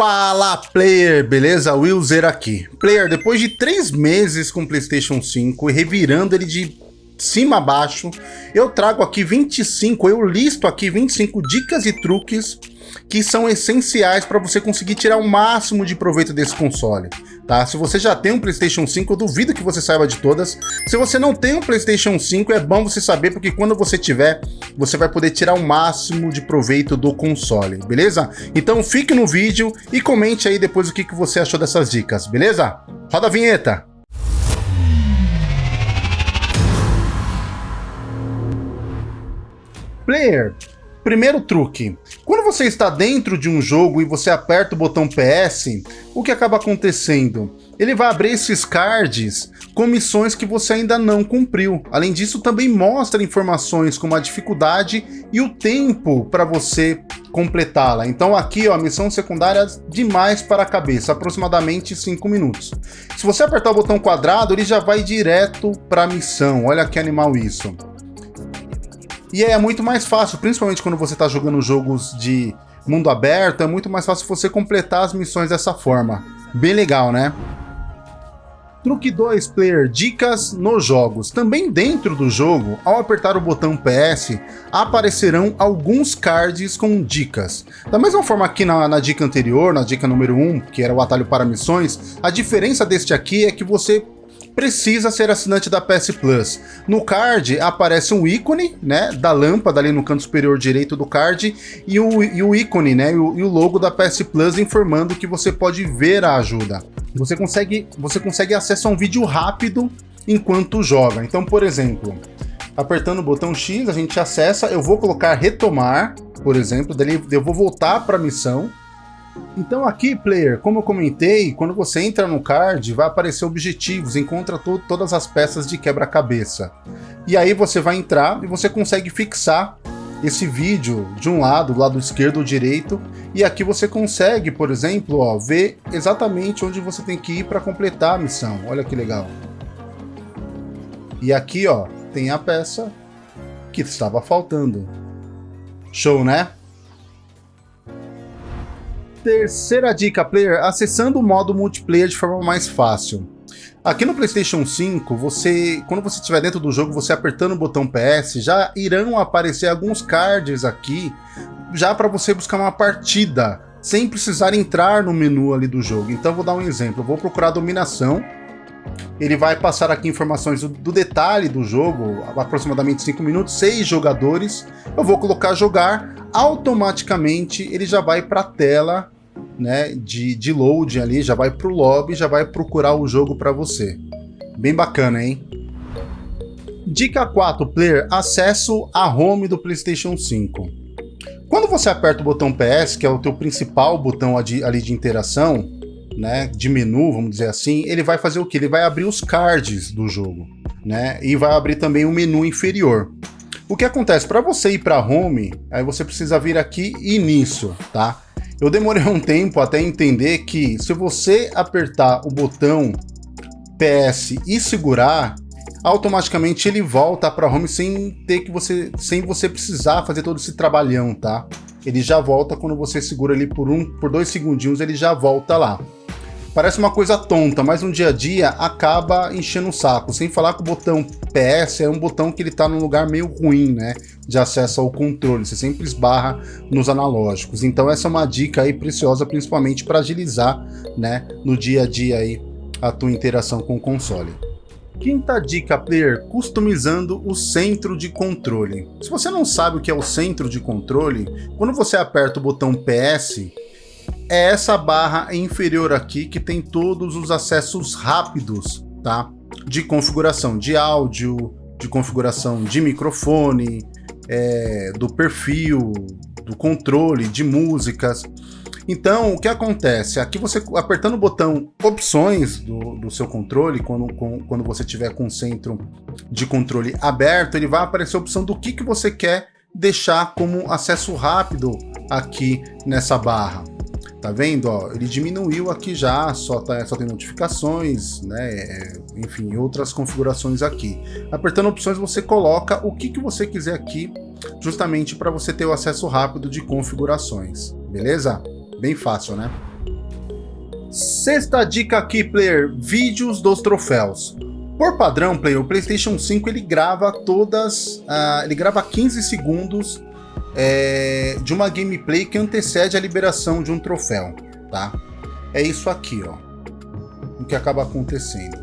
Fala player, beleza? Willzer aqui. Player, depois de três meses com Playstation 5 e revirando ele de cima a baixo, eu trago aqui 25, eu listo aqui 25 dicas e truques que são essenciais para você conseguir tirar o máximo de proveito desse console, tá? Se você já tem um PlayStation 5, eu duvido que você saiba de todas. Se você não tem um PlayStation 5, é bom você saber, porque quando você tiver, você vai poder tirar o máximo de proveito do console, beleza? Então fique no vídeo e comente aí depois o que, que você achou dessas dicas, beleza? Roda a vinheta! Player, Primeiro truque, quando você está dentro de um jogo e você aperta o botão PS, o que acaba acontecendo? Ele vai abrir esses cards com missões que você ainda não cumpriu. Além disso, também mostra informações como a dificuldade e o tempo para você completá-la. Então aqui, ó, a missão secundária demais para a cabeça, aproximadamente 5 minutos. Se você apertar o botão quadrado, ele já vai direto para a missão. Olha que animal isso. E é muito mais fácil, principalmente quando você está jogando jogos de mundo aberto, é muito mais fácil você completar as missões dessa forma. Bem legal, né? Truque 2, player, dicas nos jogos. Também dentro do jogo, ao apertar o botão PS, aparecerão alguns cards com dicas. Da mesma forma que na, na dica anterior, na dica número 1, que era o atalho para missões, a diferença deste aqui é que você precisa ser assinante da PS Plus. No card aparece um ícone, né, da lâmpada ali no canto superior direito do card e o, e o ícone, né, e o, e o logo da PS Plus informando que você pode ver a ajuda. Você consegue, você consegue acesso a um vídeo rápido enquanto joga. Então, por exemplo, apertando o botão X, a gente acessa, eu vou colocar retomar, por exemplo, daí eu vou voltar para a missão, então aqui, player, como eu comentei, quando você entra no card, vai aparecer objetivos, encontra to todas as peças de quebra-cabeça. E aí você vai entrar e você consegue fixar esse vídeo de um lado, do lado esquerdo ou direito, e aqui você consegue, por exemplo, ó, ver exatamente onde você tem que ir para completar a missão. Olha que legal. E aqui, ó, tem a peça que estava faltando. Show, né? Terceira dica, player, acessando o modo multiplayer de forma mais fácil. Aqui no PlayStation 5, você, quando você estiver dentro do jogo, você apertando o botão PS, já irão aparecer alguns cards aqui, já para você buscar uma partida, sem precisar entrar no menu ali do jogo. Então vou dar um exemplo, vou procurar dominação, ele vai passar aqui informações do, do detalhe do jogo, aproximadamente 5 minutos, 6 jogadores, eu vou colocar jogar, automaticamente ele já vai para a tela né, de, de load ali, já vai para o lobby, já vai procurar o jogo para você. Bem bacana, hein? Dica 4, player, acesso à home do PlayStation 5. Quando você aperta o botão PS, que é o teu principal botão ali de interação, né, de menu, vamos dizer assim, ele vai fazer o que? Ele vai abrir os cards do jogo, né, e vai abrir também o menu inferior. O que acontece? Para você ir para home, aí você precisa vir aqui e nisso, tá? Eu demorei um tempo até entender que se você apertar o botão PS e segurar, automaticamente ele volta para home sem ter que você, sem você precisar fazer todo esse trabalhão, tá? Ele já volta quando você segura ali por um, por dois segundinhos, ele já volta lá. Parece uma coisa tonta, mas no dia a dia acaba enchendo o saco. Sem falar que o botão PS é um botão que ele tá num lugar meio ruim, né? De acesso ao controle. Você sempre esbarra nos analógicos. Então essa é uma dica aí preciosa, principalmente para agilizar, né? No dia a dia aí a tua interação com o console. Quinta dica, player, customizando o centro de controle. Se você não sabe o que é o centro de controle, quando você aperta o botão PS, é essa barra inferior aqui que tem todos os acessos rápidos, tá? De configuração de áudio, de configuração de microfone, é, do perfil, do controle, de músicas. Então, o que acontece? Aqui você apertando o botão opções do, do seu controle, quando, com, quando você tiver com o centro de controle aberto, ele vai aparecer a opção do que, que você quer deixar como acesso rápido aqui nessa barra. Tá vendo? Ó, ele diminuiu aqui já, só, tá, só tem notificações, né? É, enfim, outras configurações aqui. Apertando opções, você coloca o que, que você quiser aqui, justamente para você ter o acesso rápido de configurações, beleza? Bem fácil, né? Sexta dica aqui, player, vídeos dos troféus. Por padrão, player, o PlayStation 5 ele grava todas, uh, ele grava 15 segundos é, de uma gameplay que antecede a liberação de um troféu, tá? É isso aqui, ó, o que acaba acontecendo.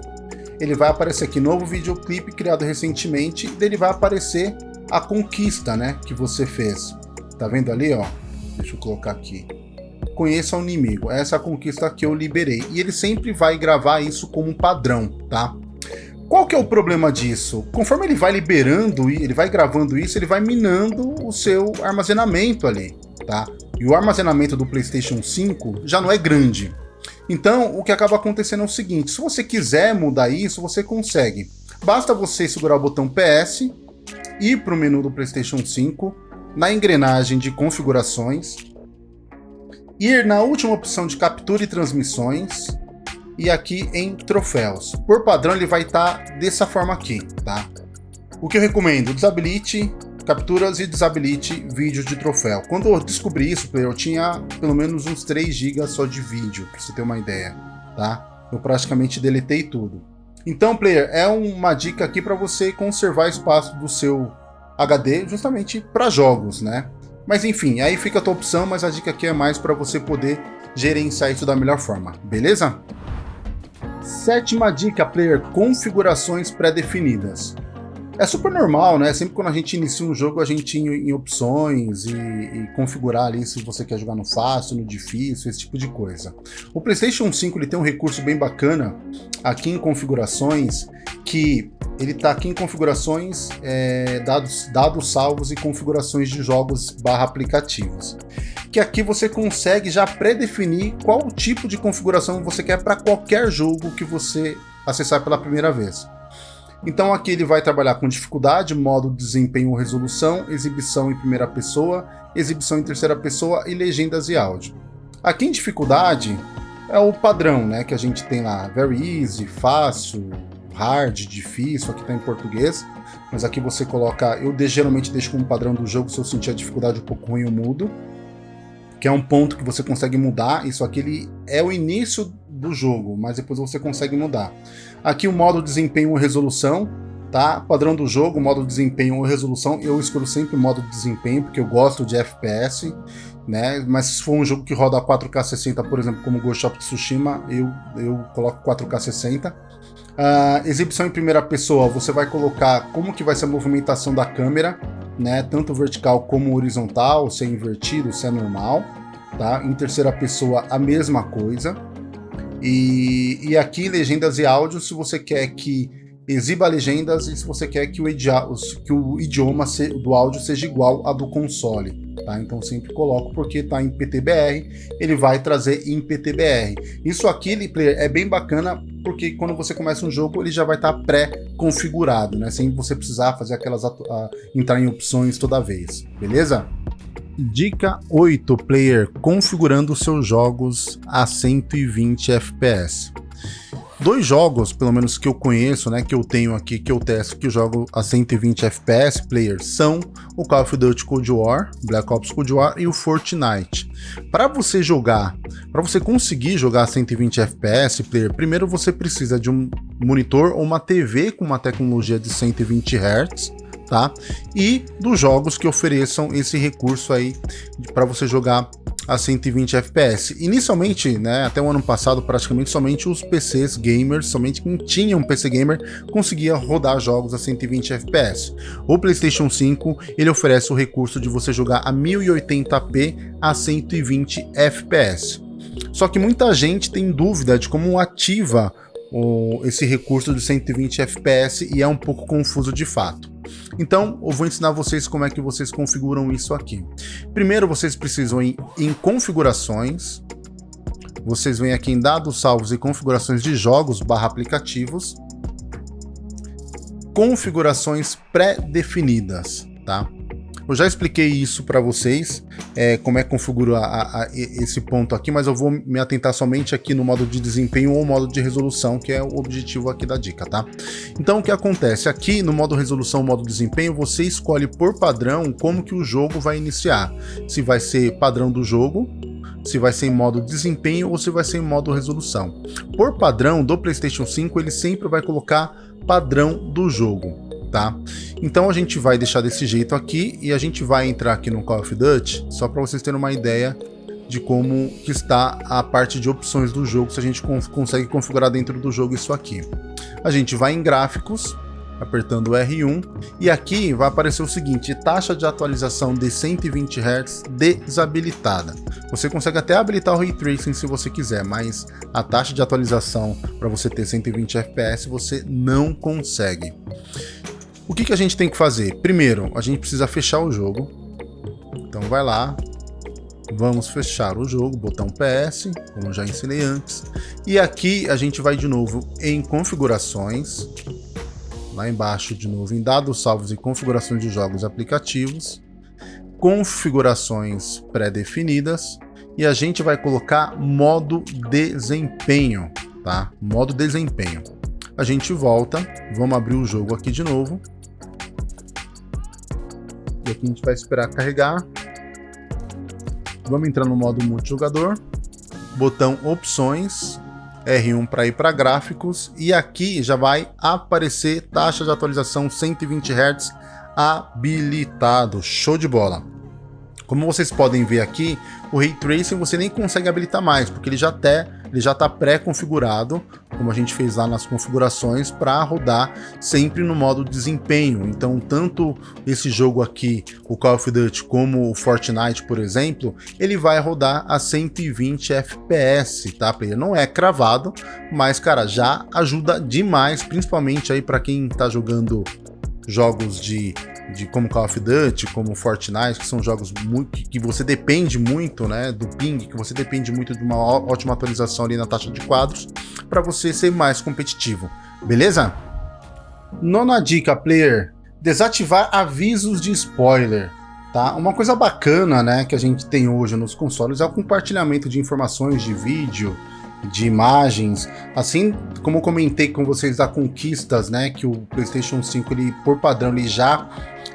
Ele vai aparecer aqui novo videoclipe criado recentemente, e ele vai aparecer a conquista, né, que você fez. Tá vendo ali, ó? Deixa eu colocar aqui. Conheça o inimigo. Essa é a conquista que eu liberei. E ele sempre vai gravar isso como padrão, tá? Qual que é o problema disso? Conforme ele vai liberando, ele vai gravando isso, ele vai minando o seu armazenamento ali, tá? E o armazenamento do PlayStation 5 já não é grande. Então, o que acaba acontecendo é o seguinte, se você quiser mudar isso, você consegue. Basta você segurar o botão PS, ir para o menu do PlayStation 5, na engrenagem de configurações, ir na última opção de captura e transmissões, e aqui em troféus. Por padrão ele vai estar tá dessa forma aqui, tá? O que eu recomendo, desabilite capturas e desabilite vídeos de troféu. Quando eu descobri isso, eu tinha pelo menos uns 3 GB só de vídeo, para você ter uma ideia, tá? Eu praticamente deletei tudo. Então, player, é uma dica aqui para você conservar espaço do seu HD justamente para jogos, né? Mas enfim, aí fica a tua opção, mas a dica aqui é mais para você poder gerenciar isso da melhor forma, beleza? Sétima dica, player, configurações pré-definidas. É super normal, né? Sempre quando a gente inicia um jogo, a gente ir em opções e, e, configurar ali se você quer jogar no fácil, no difícil, esse tipo de coisa. O PlayStation 5 ele tem um recurso bem bacana aqui em configurações, que ele está aqui em configurações, é, dados, dados salvos e configurações de jogos barra aplicativos que aqui você consegue já pré-definir qual tipo de configuração você quer para qualquer jogo que você acessar pela primeira vez. Então aqui ele vai trabalhar com dificuldade, modo desempenho ou resolução, exibição em primeira pessoa, exibição em terceira pessoa e legendas e áudio. Aqui em dificuldade é o padrão né, que a gente tem lá, very easy, fácil, hard, difícil, aqui está em português, mas aqui você coloca, eu geralmente deixo como padrão do jogo, se eu sentir a dificuldade um pouco ruim eu mudo que é um ponto que você consegue mudar. Isso aqui ele é o início do jogo, mas depois você consegue mudar. Aqui o modo desempenho ou resolução, tá? Padrão do jogo, modo desempenho ou resolução. Eu escolho sempre o modo de desempenho, porque eu gosto de FPS, né? Mas se for um jogo que roda 4K 60, por exemplo, como Ghost of Tsushima, eu, eu coloco 4K 60. Uh, exibição em primeira pessoa, você vai colocar como que vai ser a movimentação da câmera, né? Tanto vertical como horizontal, se é invertido, se é normal, tá? Em terceira pessoa, a mesma coisa. E, e aqui, legendas e áudios, se você quer que exiba legendas e se você quer que o, que o idioma do áudio seja igual a do console. Tá? Então sempre coloco porque está em PTBR, ele vai trazer em PTBR. Isso aqui, player, é bem bacana porque quando você começa um jogo ele já vai estar tá pré-configurado, né? sem você precisar fazer aquelas entrar em opções toda vez, beleza? Dica 8, player, configurando seus jogos a 120 FPS. Dois jogos, pelo menos que eu conheço, né, que eu tenho aqui, que eu testo, que eu jogo a 120 FPS player, são o Call of Duty Cold War, Black Ops Cold War e o Fortnite. Para você jogar, para você conseguir jogar a 120 FPS player, primeiro você precisa de um monitor ou uma TV com uma tecnologia de 120 Hz, tá? E dos jogos que ofereçam esse recurso aí para você jogar a 120 FPS. Inicialmente, né, até o ano passado, praticamente somente os PCs gamers, somente quem tinha um PC gamer, conseguia rodar jogos a 120 FPS. O PlayStation 5, ele oferece o recurso de você jogar a 1080p a 120 FPS. Só que muita gente tem dúvida de como ativa o, esse recurso de 120 FPS e é um pouco confuso de fato. Então, eu vou ensinar vocês como é que vocês configuram isso aqui. Primeiro, vocês precisam ir em configurações, vocês vêm aqui em dados salvos e configurações de jogos barra aplicativos, configurações pré-definidas, tá? Eu já expliquei isso para vocês, é, como é que configura a, a, esse ponto aqui, mas eu vou me atentar somente aqui no modo de desempenho ou modo de resolução, que é o objetivo aqui da dica, tá? Então o que acontece? Aqui no modo resolução, modo desempenho, você escolhe por padrão como que o jogo vai iniciar. Se vai ser padrão do jogo, se vai ser em modo desempenho ou se vai ser em modo resolução. Por padrão do PlayStation 5, ele sempre vai colocar padrão do jogo tá? Então a gente vai deixar desse jeito aqui e a gente vai entrar aqui no Call of Duty só para vocês terem uma ideia de como que está a parte de opções do jogo, se a gente consegue configurar dentro do jogo isso aqui. A gente vai em gráficos, apertando R1, e aqui vai aparecer o seguinte, taxa de atualização de 120 Hz desabilitada. Você consegue até habilitar o Ray Tracing se você quiser, mas a taxa de atualização para você ter 120 FPS você não consegue. O que, que a gente tem que fazer? Primeiro, a gente precisa fechar o jogo. Então vai lá, vamos fechar o jogo, botão PS, como já ensinei antes. E aqui a gente vai de novo em configurações, lá embaixo de novo em dados salvos e configurações de jogos e aplicativos, configurações pré-definidas, e a gente vai colocar modo desempenho, tá? Modo desempenho. A gente volta, vamos abrir o jogo aqui de novo, e aqui a gente vai esperar carregar. Vamos entrar no modo multijogador. Botão opções. R1 para ir para gráficos. E aqui já vai aparecer taxa de atualização 120 Hz habilitado. Show de bola. Como vocês podem ver aqui, o Ray Tracing você nem consegue habilitar mais, porque ele já até ele já está pré-configurado, como a gente fez lá nas configurações, para rodar sempre no modo desempenho. Então, tanto esse jogo aqui, o Call of Duty, como o Fortnite, por exemplo, ele vai rodar a 120 FPS, tá? Ele não é cravado, mas, cara, já ajuda demais, principalmente aí para quem está jogando jogos de de como Call of Duty, como Fortnite, que são jogos muito, que você depende muito, né, do ping, que você depende muito de uma ótima atualização ali na taxa de quadros, para você ser mais competitivo, beleza? Nona dica, player, desativar avisos de spoiler. Tá? Uma coisa bacana né, que a gente tem hoje nos consoles é o compartilhamento de informações de vídeo, de imagens, assim como comentei com vocês da conquistas, né, que o PlayStation 5 ele por padrão ele já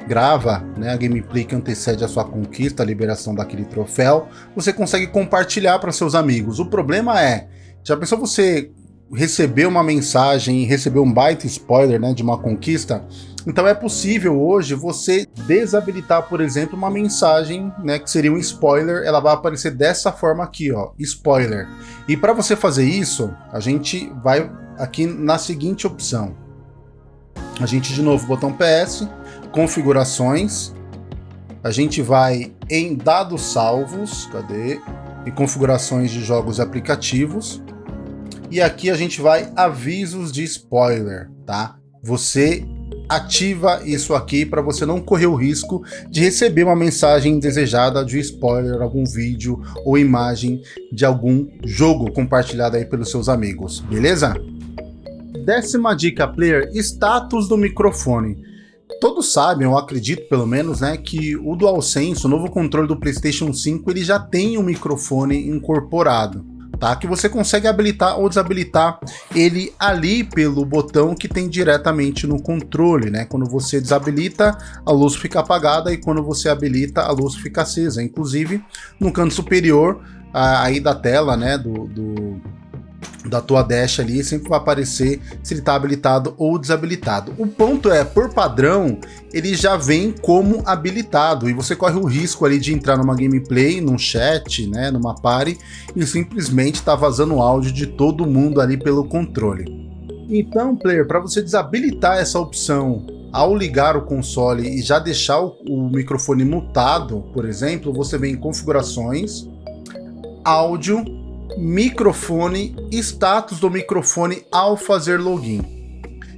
grava né, a gameplay que antecede a sua conquista, a liberação daquele troféu, você consegue compartilhar para seus amigos. O problema é, já pensou você receber uma mensagem, receber um baita spoiler né, de uma conquista? Então é possível hoje você desabilitar, por exemplo, uma mensagem, né, que seria um spoiler, ela vai aparecer dessa forma aqui, ó, spoiler. E para você fazer isso, a gente vai aqui na seguinte opção. A gente de novo botão PS, configurações, a gente vai em dados salvos, cadê? E configurações de jogos e aplicativos. E aqui a gente vai avisos de spoiler, tá? Você ativa isso aqui para você não correr o risco de receber uma mensagem indesejada de spoiler, algum vídeo ou imagem de algum jogo compartilhado aí pelos seus amigos, beleza? Décima dica, player, status do microfone todos sabem, eu acredito pelo menos, né, que o DualSense, o novo controle do PlayStation 5, ele já tem um microfone incorporado. Tá? Que você consegue habilitar ou desabilitar ele ali pelo botão que tem diretamente no controle, né? Quando você desabilita, a luz fica apagada e quando você habilita, a luz fica acesa. Inclusive, no canto superior aí da tela, né, do, do da tua dash ali, sempre vai aparecer se ele está habilitado ou desabilitado. O ponto é, por padrão, ele já vem como habilitado e você corre o risco ali de entrar numa gameplay, num chat, né, numa party e simplesmente tá vazando áudio de todo mundo ali pelo controle. Então, player, para você desabilitar essa opção ao ligar o console e já deixar o, o microfone mutado, por exemplo, você vem em configurações, áudio microfone, status do microfone ao fazer login.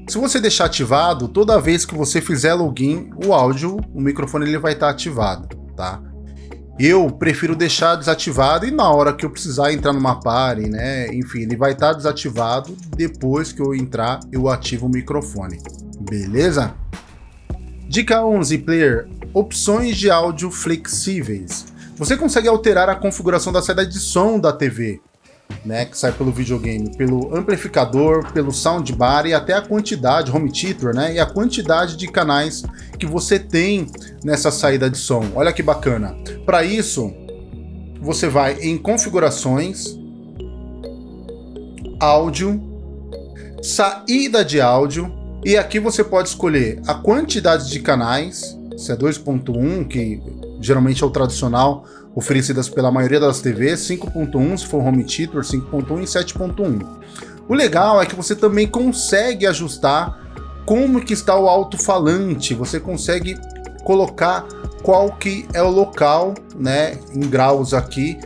Se você deixar ativado, toda vez que você fizer login, o áudio, o microfone ele vai estar ativado, tá? Eu prefiro deixar desativado e na hora que eu precisar entrar numa party, né, enfim, ele vai estar desativado, depois que eu entrar, eu ativo o microfone, beleza? Dica 11, player, opções de áudio flexíveis. Você consegue alterar a configuração da saída de som da TV, né, que sai pelo videogame, pelo amplificador, pelo soundbar e até a quantidade, home theater, né, e a quantidade de canais que você tem nessa saída de som. Olha que bacana. Para isso, você vai em configurações, áudio, saída de áudio, e aqui você pode escolher a quantidade de canais, se é 2.1, que geralmente é o tradicional, oferecidas pela maioria das TVs, 5.1 se for home theater, 5.1 e 7.1. O legal é que você também consegue ajustar como que está o alto-falante, você consegue colocar qual que é o local, né, em graus aqui,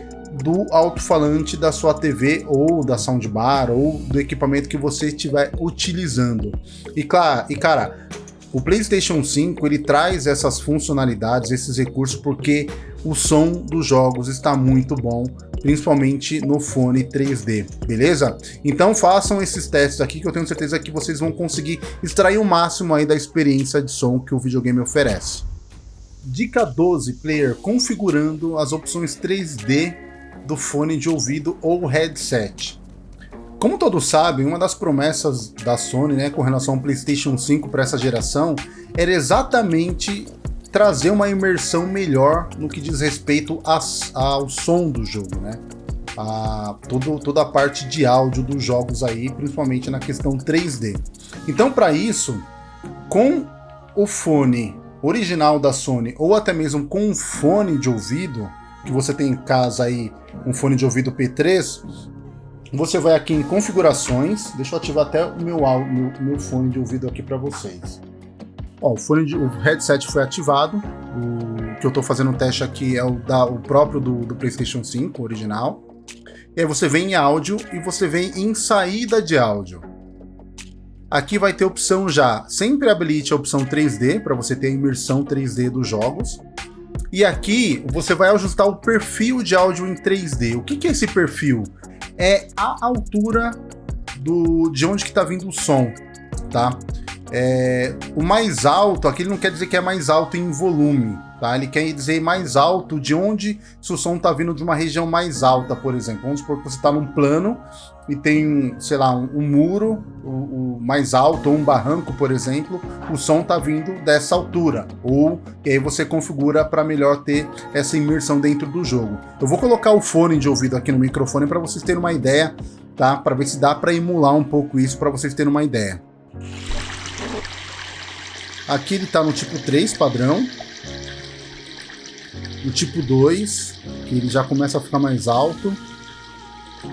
do alto-falante da sua TV ou da soundbar ou do equipamento que você estiver utilizando. E claro, e cara, o PlayStation 5 ele traz essas funcionalidades, esses recursos porque o som dos jogos está muito bom, principalmente no fone 3D, beleza? Então façam esses testes aqui que eu tenho certeza que vocês vão conseguir extrair o máximo aí da experiência de som que o videogame oferece. Dica 12, player, configurando as opções 3D do fone de ouvido ou headset. Como todos sabem, uma das promessas da Sony né, com relação ao PlayStation 5 para essa geração era exatamente trazer uma imersão melhor no que diz respeito ao som do jogo, né? A, todo, toda a parte de áudio dos jogos aí, principalmente na questão 3D. Então, para isso, com o fone original da Sony ou até mesmo com um fone de ouvido, que você tem em casa aí, um fone de ouvido P3, você vai aqui em configurações, deixa eu ativar até o meu, meu, meu fone de ouvido aqui para vocês. Ó, o, fone de, o headset foi ativado, o que eu estou fazendo o teste aqui é o, da, o próprio do, do PlayStation 5 original. E aí você vem em áudio e você vem em saída de áudio. Aqui vai ter opção já, sempre habilite a opção 3D, para você ter a imersão 3D dos jogos. E aqui você vai ajustar o perfil de áudio em 3D. O que, que é esse perfil? É a altura do, de onde que está vindo o som, tá? É, o mais alto, aqui ele não quer dizer que é mais alto em volume, tá? Ele quer dizer mais alto de onde se o som está vindo de uma região mais alta, por exemplo. Vamos supor que você está num plano e tem, sei lá, um, um muro o, o, mais alto ou um barranco, por exemplo, o som está vindo dessa altura. Ou e aí você configura para melhor ter essa imersão dentro do jogo. Eu vou colocar o fone de ouvido aqui no microfone para vocês terem uma ideia, tá? Para ver se dá para emular um pouco isso para vocês terem uma ideia. Aqui ele está no tipo 3 padrão. No tipo 2, que ele já começa a ficar mais alto.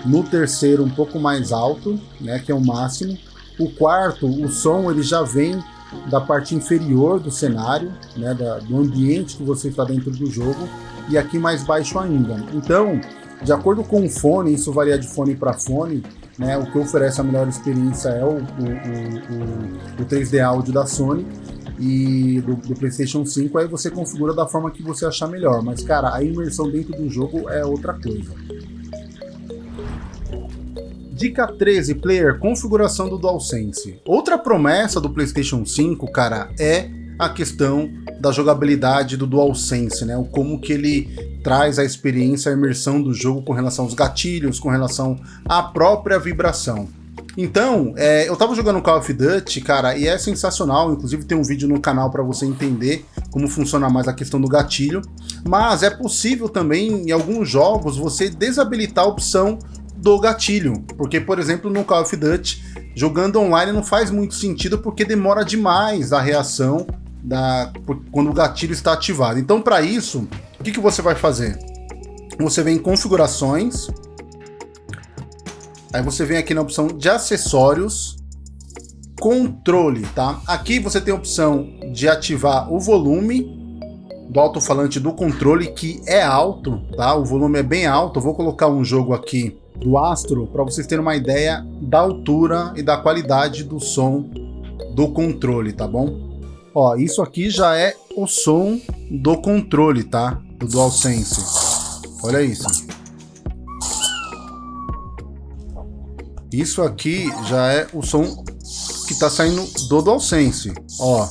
No terceiro, um pouco mais alto, né, que é o máximo. O quarto, o som ele já vem da parte inferior do cenário, né, da, do ambiente que você está dentro do jogo, e aqui mais baixo ainda. Então, de acordo com o fone, isso varia de fone para fone, né, o que oferece a melhor experiência é o, o, o, o 3D áudio da Sony, e do, do, PlayStation 5, aí você configura da forma que você achar melhor. Mas, cara, a imersão dentro do jogo é outra coisa. Dica 13, player, configuração do DualSense. Outra promessa do PlayStation 5, cara, é a questão da jogabilidade do DualSense, né? O como que ele traz a experiência, a imersão do jogo com relação aos gatilhos, com relação à própria vibração. Então, é, eu tava jogando Call of Duty, cara, e é sensacional. Inclusive tem um vídeo no canal para você entender como funciona mais a questão do gatilho. Mas é possível também, em alguns jogos, você desabilitar a opção do gatilho. Porque, por exemplo, no Call of Duty, jogando online não faz muito sentido porque demora demais a reação da, quando o gatilho está ativado. Então, para isso, o que, que você vai fazer? Você vem em configurações, Aí você vem aqui na opção de acessórios, controle, tá? Aqui você tem a opção de ativar o volume do alto-falante do controle, que é alto, tá? O volume é bem alto. Eu vou colocar um jogo aqui do Astro para vocês terem uma ideia da altura e da qualidade do som do controle, tá bom? Ó, isso aqui já é o som do controle, tá? Do DualSense. Olha isso. Isso aqui já é o som que está saindo do DualSense, ó.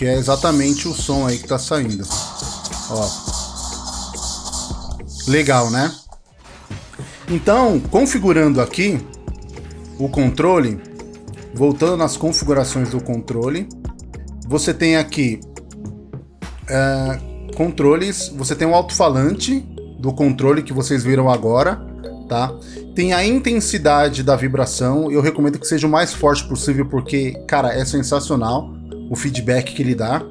Que é exatamente o som aí que está saindo, ó. Legal, né? Então, configurando aqui o controle, voltando nas configurações do controle, você tem aqui uh, controles, você tem o alto-falante do controle que vocês viram agora, tá? Tem a intensidade da vibração, eu recomendo que seja o mais forte possível porque, cara, é sensacional o feedback que ele dá.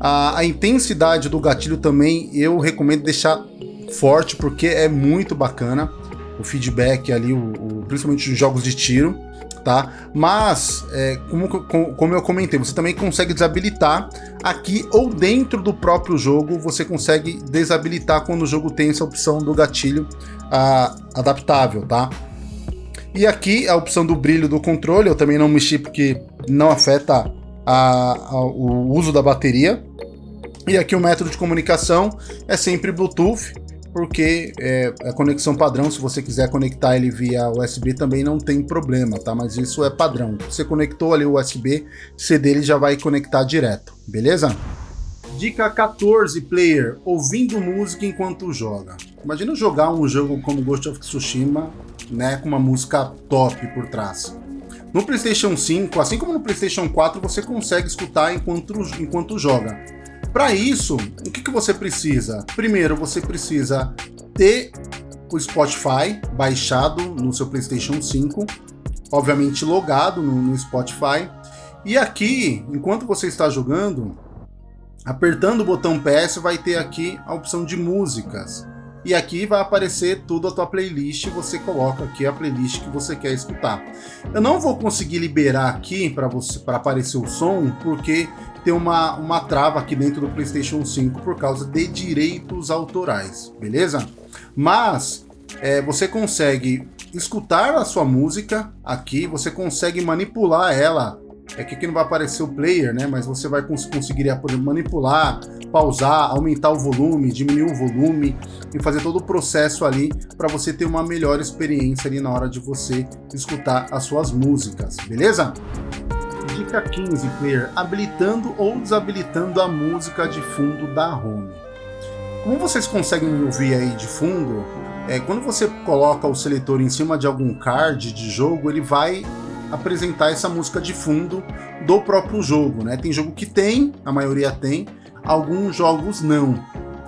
A, a intensidade do gatilho também eu recomendo deixar forte porque é muito bacana o feedback ali, o, o principalmente nos jogos de tiro, tá? Mas, é, como, como eu comentei, você também consegue desabilitar aqui ou dentro do próprio jogo, você consegue desabilitar quando o jogo tem essa opção do gatilho adaptável, tá? E aqui a opção do brilho do controle, eu também não mexi porque não afeta a, a, o uso da bateria. E aqui o método de comunicação é sempre Bluetooth, porque é, a conexão padrão, se você quiser conectar ele via USB também não tem problema, tá? Mas isso é padrão. Você conectou ali o USB, C dele já vai conectar direto, beleza? Dica 14, player, ouvindo música enquanto joga. Imagina jogar um jogo como Ghost of Tsushima, né, com uma música top por trás. No PlayStation 5, assim como no PlayStation 4, você consegue escutar enquanto, enquanto joga. Para isso, o que, que você precisa? Primeiro, você precisa ter o Spotify baixado no seu PlayStation 5, obviamente logado no, no Spotify. E aqui, enquanto você está jogando, apertando o botão PS, vai ter aqui a opção de músicas. E aqui vai aparecer tudo a tua playlist, você coloca aqui a playlist que você quer escutar. Eu não vou conseguir liberar aqui para você para aparecer o som, porque tem uma, uma trava aqui dentro do PlayStation 5 por causa de direitos autorais, beleza? Mas é, você consegue escutar a sua música aqui, você consegue manipular ela. É que aqui não vai aparecer o player, né? Mas você vai cons conseguir manipular, pausar, aumentar o volume, diminuir o volume e fazer todo o processo ali para você ter uma melhor experiência ali na hora de você escutar as suas músicas, beleza? Dica 15, player, habilitando ou desabilitando a música de fundo da home. Como vocês conseguem ouvir aí de fundo, é, quando você coloca o seletor em cima de algum card de jogo, ele vai apresentar essa música de fundo do próprio jogo, né? Tem jogo que tem, a maioria tem, alguns jogos não,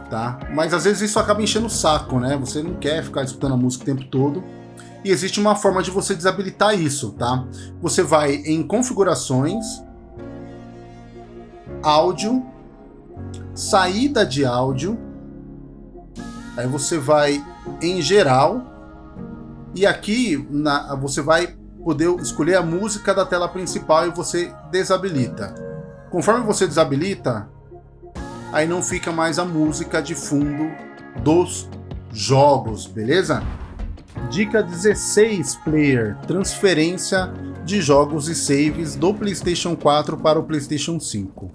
tá? Mas às vezes isso acaba enchendo o saco, né? Você não quer ficar escutando a música o tempo todo, e existe uma forma de você desabilitar isso, tá? Você vai em configurações, áudio, saída de áudio, aí você vai em geral, e aqui na, você vai poder escolher a música da tela principal e você desabilita. Conforme você desabilita, aí não fica mais a música de fundo dos jogos, beleza? Dica 16, player, transferência de jogos e saves do PlayStation 4 para o PlayStation 5.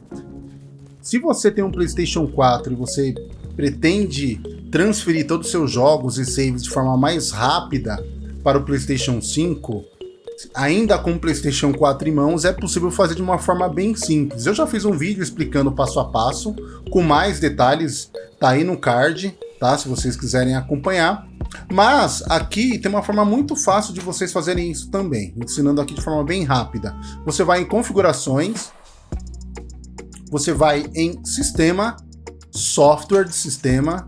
Se você tem um PlayStation 4 e você pretende transferir todos os seus jogos e saves de forma mais rápida para o PlayStation 5, ainda com o PlayStation 4 em mãos, é possível fazer de uma forma bem simples. Eu já fiz um vídeo explicando passo a passo, com mais detalhes, tá aí no card, tá? Se vocês quiserem acompanhar. Mas aqui tem uma forma muito fácil de vocês fazerem isso também, ensinando aqui de forma bem rápida. Você vai em configurações, você vai em sistema, software de sistema,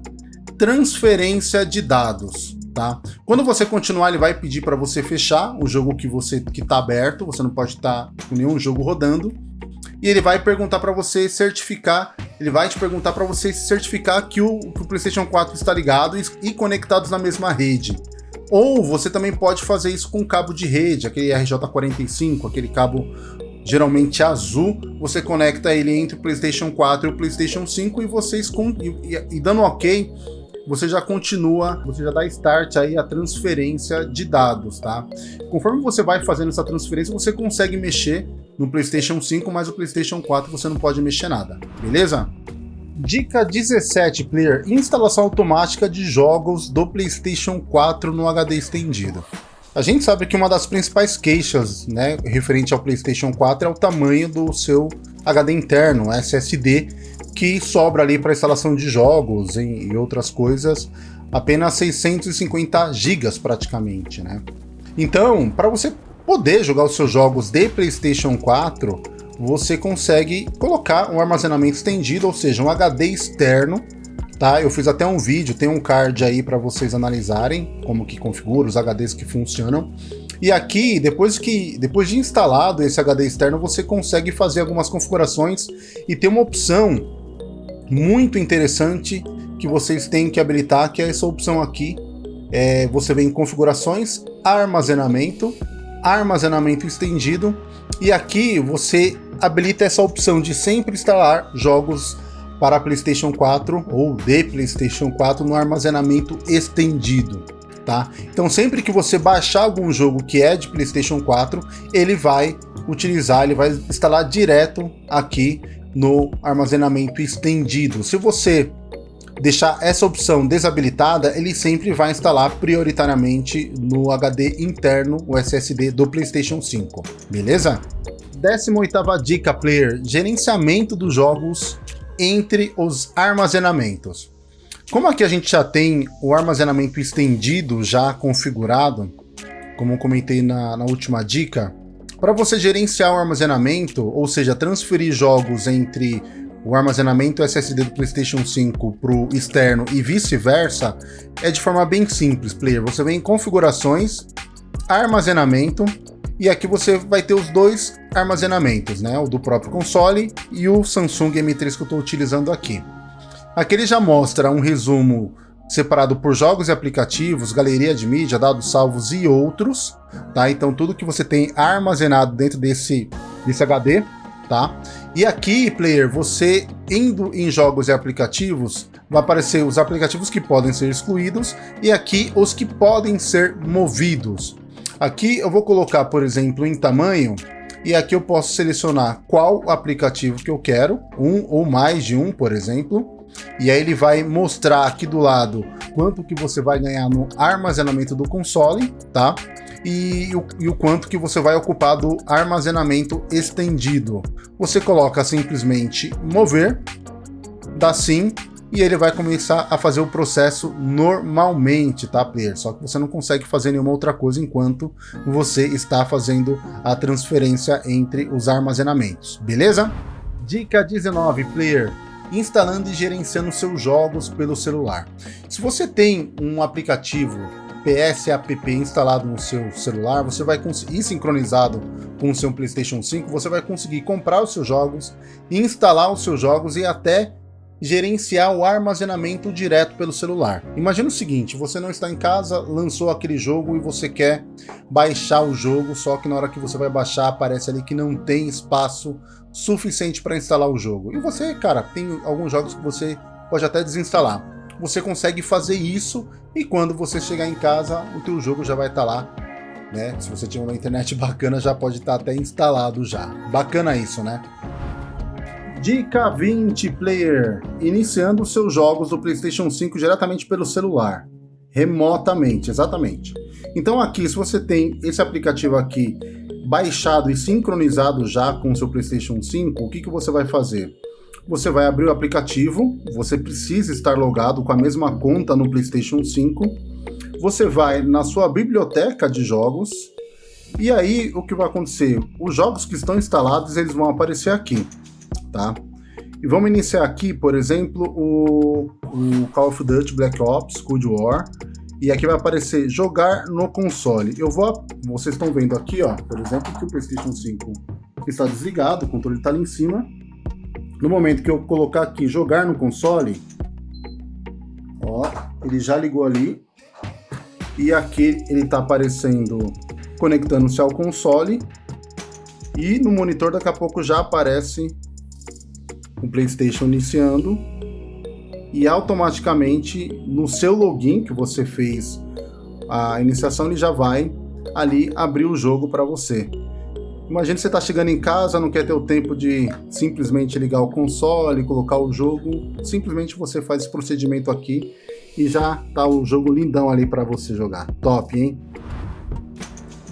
transferência de dados, tá? Quando você continuar, ele vai pedir para você fechar o jogo que você que está aberto, você não pode estar tá com nenhum jogo rodando e ele vai perguntar para você certificar, ele vai te perguntar para você certificar que o, que o PlayStation 4 está ligado e, e conectados na mesma rede. Ou você também pode fazer isso com cabo de rede, aquele RJ45, aquele cabo geralmente azul, você conecta ele entre o PlayStation 4 e o PlayStation 5 e vocês com, e, e, e dando OK, você já continua, você já dá start aí a transferência de dados, tá? Conforme você vai fazendo essa transferência, você consegue mexer no PlayStation 5, mas o PlayStation 4 você não pode mexer nada, beleza? Dica 17, player, instalação automática de jogos do PlayStation 4 no HD estendido. A gente sabe que uma das principais queixas, né, referente ao PlayStation 4 é o tamanho do seu HD interno, SSD, que sobra ali para instalação de jogos e outras coisas, apenas 650 gigas praticamente, né? Então, para você poder jogar os seus jogos de PlayStation 4, você consegue colocar um armazenamento estendido, ou seja, um HD externo, tá? Eu fiz até um vídeo, tem um card aí para vocês analisarem como que configura os HDs que funcionam. E aqui, depois, que, depois de instalado esse HD externo, você consegue fazer algumas configurações e tem uma opção muito interessante que vocês têm que habilitar, que é essa opção aqui. É, você vem em configurações, armazenamento, armazenamento estendido, e aqui você habilita essa opção de sempre instalar jogos para PlayStation 4 ou de PlayStation 4 no armazenamento estendido tá? Então sempre que você baixar algum jogo que é de PlayStation 4, ele vai utilizar, ele vai instalar direto aqui no armazenamento estendido. Se você deixar essa opção desabilitada, ele sempre vai instalar prioritariamente no HD interno, o SSD do PlayStation 5, beleza? 18ª dica, player, gerenciamento dos jogos entre os armazenamentos. Como aqui a gente já tem o armazenamento estendido já configurado, como eu comentei na, na última dica, para você gerenciar o armazenamento, ou seja, transferir jogos entre o armazenamento SSD do PlayStation 5 para o externo e vice-versa, é de forma bem simples, player. Você vem em configurações, armazenamento, e aqui você vai ter os dois armazenamentos, né? O do próprio console e o Samsung M3 que eu estou utilizando aqui. Aqui ele já mostra um resumo separado por jogos e aplicativos, galeria de mídia, dados salvos e outros, tá? Então tudo que você tem armazenado dentro desse, desse HD, tá? E aqui, player, você indo em jogos e aplicativos, vai aparecer os aplicativos que podem ser excluídos e aqui os que podem ser movidos. Aqui eu vou colocar, por exemplo, em tamanho, e aqui eu posso selecionar qual aplicativo que eu quero, um ou mais de um, por exemplo, e aí ele vai mostrar aqui do lado quanto que você vai ganhar no armazenamento do console, tá? E o, e o quanto que você vai ocupar do armazenamento estendido. Você coloca simplesmente mover, dá sim, e ele vai começar a fazer o processo normalmente, tá, player? Só que você não consegue fazer nenhuma outra coisa enquanto você está fazendo a transferência entre os armazenamentos, beleza? Dica 19, player instalando e gerenciando seus jogos pelo celular. Se você tem um aplicativo PSApp instalado no seu celular, você vai conseguir, sincronizado com o seu PlayStation 5, você vai conseguir comprar os seus jogos, instalar os seus jogos e até gerenciar o armazenamento direto pelo celular. Imagina o seguinte, você não está em casa, lançou aquele jogo e você quer baixar o jogo, só que na hora que você vai baixar aparece ali que não tem espaço suficiente para instalar o jogo. E você, cara, tem alguns jogos que você pode até desinstalar. Você consegue fazer isso e quando você chegar em casa, o teu jogo já vai estar tá lá. Né? Se você tiver uma internet bacana, já pode estar tá até instalado já. Bacana isso, né? Dica 20 Player, iniciando seus jogos do PlayStation 5 diretamente pelo celular, remotamente, exatamente. Então aqui, se você tem esse aplicativo aqui baixado e sincronizado já com o seu PlayStation 5, o que, que você vai fazer? Você vai abrir o aplicativo, você precisa estar logado com a mesma conta no PlayStation 5, você vai na sua biblioteca de jogos, e aí o que vai acontecer? Os jogos que estão instalados, eles vão aparecer aqui tá? E vamos iniciar aqui, por exemplo, o, o Call of Duty Black Ops Cold War. E aqui vai aparecer jogar no console. Eu vou, vocês estão vendo aqui, ó, por exemplo, que o PlayStation 5 está desligado, o controle está ali em cima. No momento que eu colocar aqui jogar no console, ó, ele já ligou ali. E aqui ele está aparecendo conectando-se ao console. E no monitor daqui a pouco já aparece o PlayStation iniciando e automaticamente no seu login que você fez a iniciação ele já vai ali abrir o jogo para você. Imagina você está chegando em casa, não quer ter o tempo de simplesmente ligar o console, colocar o jogo, simplesmente você faz esse procedimento aqui e já tá o jogo lindão ali para você jogar. Top, hein?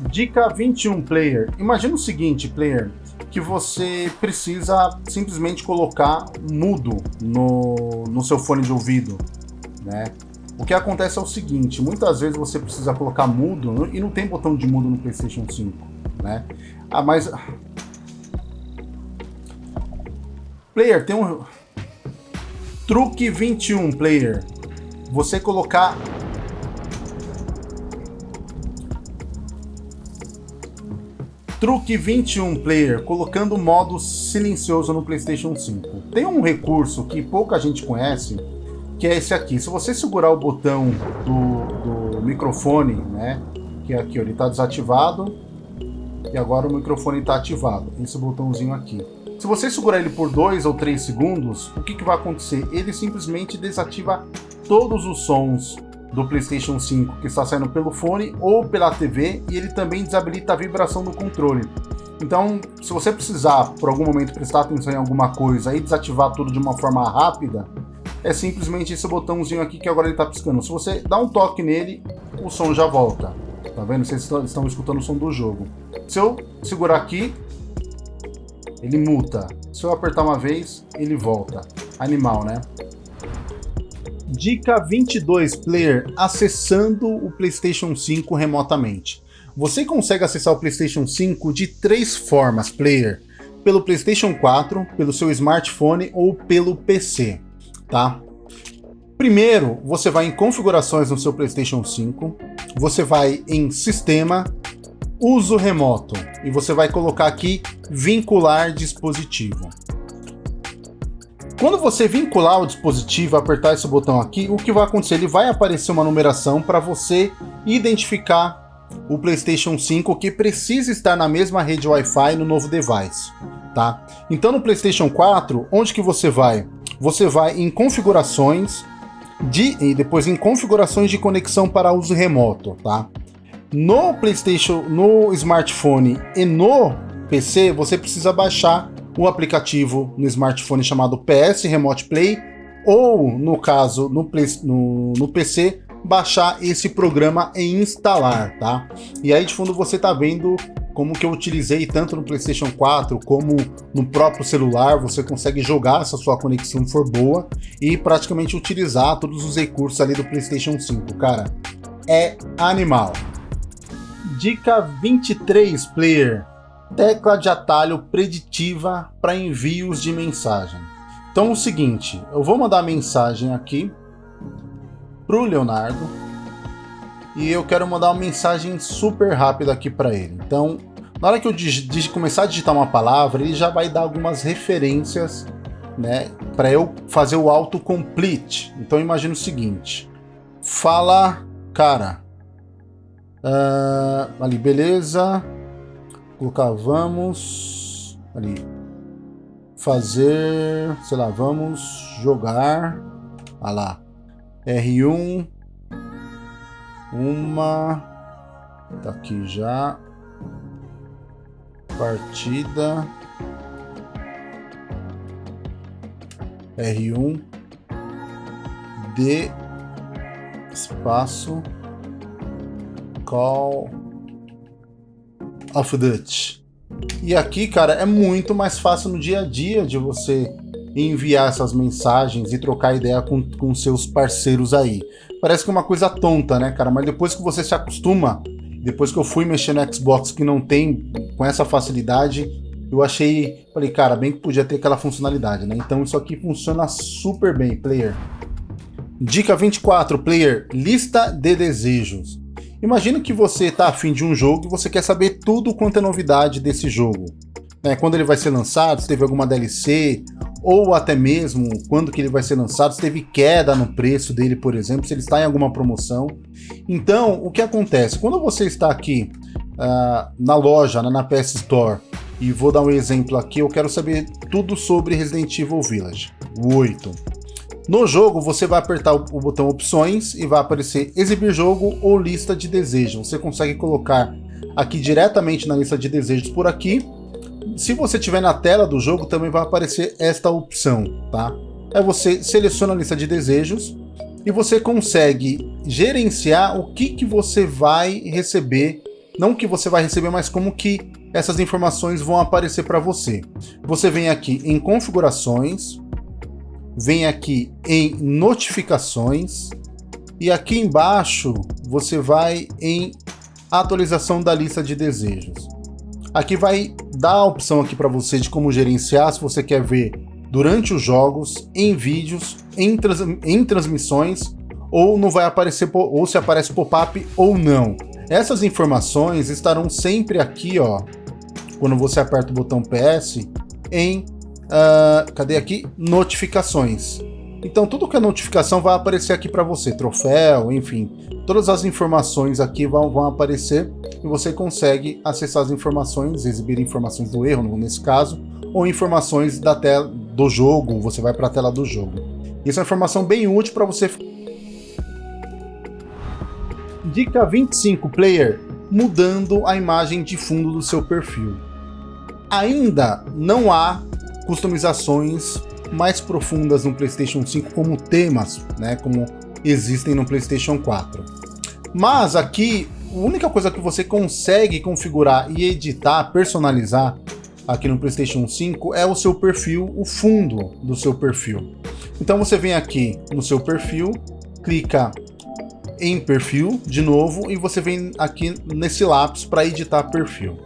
Dica 21 player. Imagina o seguinte, player, que você precisa simplesmente colocar mudo no, no seu fone de ouvido, né? O que acontece é o seguinte, muitas vezes você precisa colocar mudo e não tem botão de mudo no PlayStation 5, né? Ah, mas Player, tem um... Truque 21, player. Você colocar Truque 21 Player, colocando modo silencioso no PlayStation 5. Tem um recurso que pouca gente conhece, que é esse aqui. Se você segurar o botão do, do microfone, né, que é aqui, ó, ele está desativado, e agora o microfone está ativado, esse botãozinho aqui. Se você segurar ele por 2 ou 3 segundos, o que, que vai acontecer? Ele simplesmente desativa todos os sons do PlayStation 5 que está saindo pelo fone ou pela TV e ele também desabilita a vibração do controle. Então, se você precisar, por algum momento, prestar atenção em alguma coisa e desativar tudo de uma forma rápida, é simplesmente esse botãozinho aqui que agora ele está piscando. Se você dá um toque nele, o som já volta. Tá vendo? Vocês estão escutando o som do jogo. Se eu segurar aqui, ele muta. Se eu apertar uma vez, ele volta. Animal, né? Dica 22, player, acessando o PlayStation 5 remotamente. Você consegue acessar o PlayStation 5 de três formas, player. Pelo PlayStation 4, pelo seu smartphone ou pelo PC, tá? Primeiro, você vai em configurações no seu PlayStation 5, você vai em sistema, uso remoto, e você vai colocar aqui vincular dispositivo. Quando você vincular o dispositivo, apertar esse botão aqui, o que vai acontecer? Ele vai aparecer uma numeração para você identificar o PlayStation 5 que precisa estar na mesma rede Wi-Fi no novo device, tá? Então no PlayStation 4, onde que você vai? Você vai em configurações de e depois em configurações de conexão para uso remoto, tá? No PlayStation, no smartphone e no PC, você precisa baixar o aplicativo no smartphone chamado PS Remote Play, ou, no caso, no, no, no PC, baixar esse programa e instalar, tá? E aí de fundo você tá vendo como que eu utilizei tanto no PlayStation 4 como no próprio celular, você consegue jogar se a sua conexão for boa e praticamente utilizar todos os recursos ali do PlayStation 5, cara. É animal. Dica 23, player tecla de atalho preditiva para envios de mensagem. Então é o seguinte, eu vou mandar mensagem aqui para o Leonardo e eu quero mandar uma mensagem super rápida aqui para ele. Então, na hora que eu começar a digitar uma palavra, ele já vai dar algumas referências né, para eu fazer o autocomplete. Então imagina o seguinte, fala, cara, uh, ali, beleza, colocar vamos ali. Fazer, sei lá, vamos jogar, ah lá, R1, uma, tá aqui já, partida, R1, D, espaço, call, of Duty. E aqui, cara, é muito mais fácil no dia a dia de você enviar essas mensagens e trocar ideia com, com seus parceiros aí. Parece que é uma coisa tonta, né, cara? Mas depois que você se acostuma, depois que eu fui mexer no Xbox que não tem com essa facilidade, eu achei, falei, cara, bem que podia ter aquela funcionalidade, né? Então isso aqui funciona super bem, player. Dica 24, player, lista de desejos. Imagina que você está afim de um jogo e você quer saber tudo quanto é novidade desse jogo. É, quando ele vai ser lançado, se teve alguma DLC, ou até mesmo quando que ele vai ser lançado, se teve queda no preço dele, por exemplo, se ele está em alguma promoção. Então, o que acontece? Quando você está aqui uh, na loja, na PS Store, e vou dar um exemplo aqui, eu quero saber tudo sobre Resident Evil Village, o 8. No jogo, você vai apertar o botão opções e vai aparecer exibir jogo ou lista de desejos. Você consegue colocar aqui diretamente na lista de desejos por aqui. Se você estiver na tela do jogo, também vai aparecer esta opção, tá? Aí você seleciona a lista de desejos e você consegue gerenciar o que, que você vai receber, não que você vai receber, mas como que essas informações vão aparecer para você. Você vem aqui em configurações, vem aqui em notificações e aqui embaixo você vai em atualização da lista de desejos. Aqui vai dar a opção aqui para você de como gerenciar, se você quer ver durante os jogos, em vídeos, em, trans, em transmissões, ou não vai aparecer, ou se aparece pop-up ou não. Essas informações estarão sempre aqui, ó, quando você aperta o botão PS, em, uh, cadê aqui? Notificações. Então tudo que é notificação vai aparecer aqui para você, troféu, enfim, todas as informações aqui vão, vão aparecer e você consegue acessar as informações, exibir informações do erro, nesse caso, ou informações da tela do jogo, você vai para a tela do jogo. Isso é uma informação bem útil para você. Dica 25, player, mudando a imagem de fundo do seu perfil. Ainda não há customizações mais profundas no PlayStation 5 como temas, né, como existem no PlayStation 4. Mas aqui, a única coisa que você consegue configurar e editar, personalizar aqui no PlayStation 5 é o seu perfil, o fundo do seu perfil. Então você vem aqui no seu perfil, clica em perfil de novo e você vem aqui nesse lápis para editar perfil.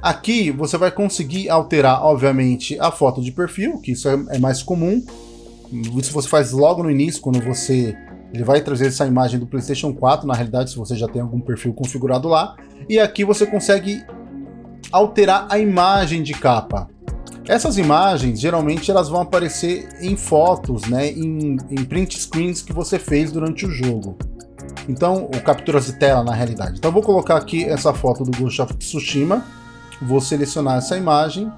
Aqui você vai conseguir alterar, obviamente, a foto de perfil, que isso é, é mais comum. Isso você faz logo no início, quando você... Ele vai trazer essa imagem do PlayStation 4, na realidade, se você já tem algum perfil configurado lá. E aqui você consegue alterar a imagem de capa. Essas imagens, geralmente, elas vão aparecer em fotos, né, em, em print screens que você fez durante o jogo. Então, ou capturas de tela, na realidade. Então, eu vou colocar aqui essa foto do Ghost of Tsushima vou selecionar essa imagem,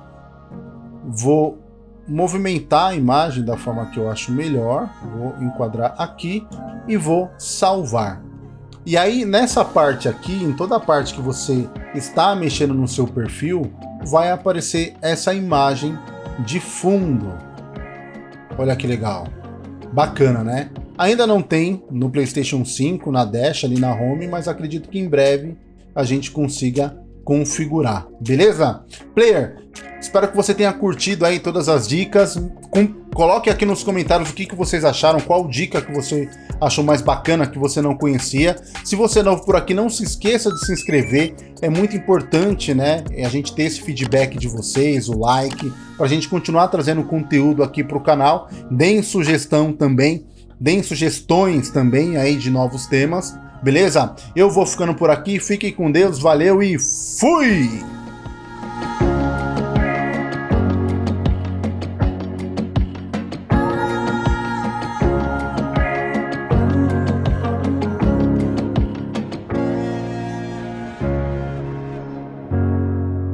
vou movimentar a imagem da forma que eu acho melhor, vou enquadrar aqui e vou salvar. E aí, nessa parte aqui, em toda a parte que você está mexendo no seu perfil, vai aparecer essa imagem de fundo. Olha que legal. Bacana, né? Ainda não tem no PlayStation 5, na Dash, ali na Home, mas acredito que em breve a gente consiga configurar, beleza? Player, espero que você tenha curtido aí todas as dicas. Com, coloque aqui nos comentários o que, que vocês acharam, qual dica que você achou mais bacana, que você não conhecia. Se você é novo por aqui, não se esqueça de se inscrever, é muito importante, né, a gente ter esse feedback de vocês, o like, para a gente continuar trazendo conteúdo aqui para o canal. Deem sugestão também, deem sugestões também aí de novos temas. Beleza? Eu vou ficando por aqui, fiquem com Deus, valeu e fui!